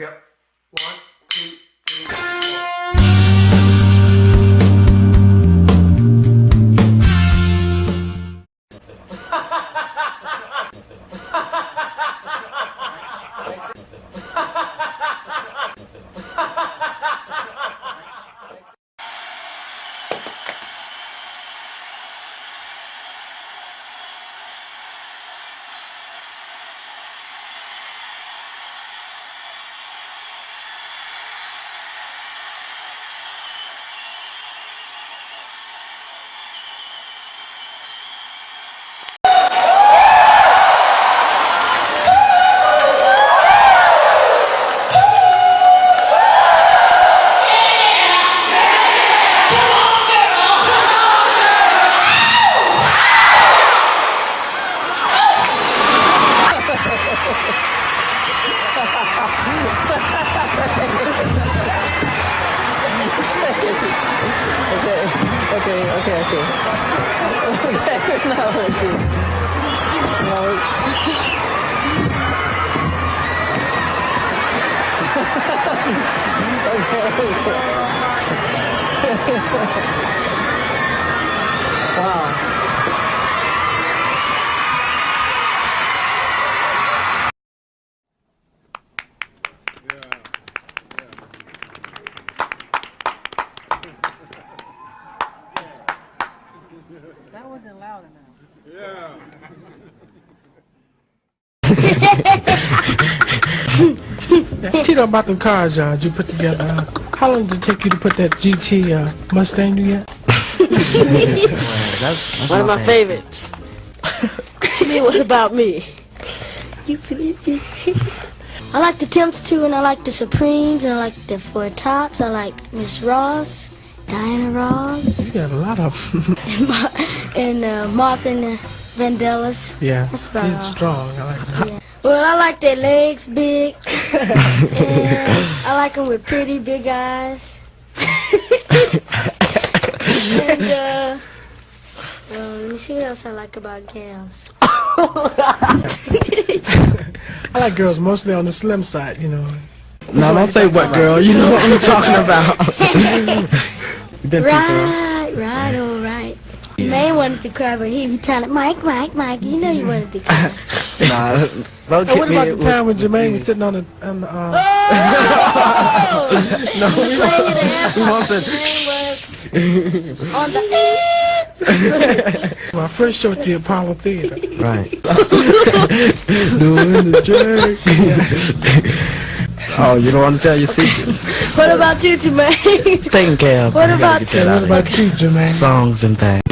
go. One, two, three, Okay, okay, okay, okay. Okay, no, okay. No. That wasn't loud enough. Yeah. Tito, about them cars, John, you put together. Uh, how long did it take you to put that GT uh, Mustang together? One of my favorites. to me, what about me? You sleepy? I like the Temps too, and I like the Supremes, and I like the Four Tops. I like Miss Ross, Diana Ross, You got a lot of them. and, Ma- and uh, Martha and the Vandellas. yeah, That's about he's all. strong. I like that. Well, I like their legs big, and I like them with pretty big eyes. and uh, well, let me see what else I like about gals. I like girls mostly on the slim side, you know. No, don't say what, girl. You know what I'm talking about. You Right, right, all right. May wanted to cry, but he be telling Mike, Mike, Mike. You know you wanted to cry. Nah, don't Hey, get what me. about the time when Jermaine was sitting on the on the? Uh, no, we playing at the airport. said, Jermaine on the. my first show at the Apollo Theater. Right. Doing the jerk. Oh, you don't want to tell your secrets. What about you, Jermaine? Taking care of. What about you? What about you, Jermaine? Songs and things.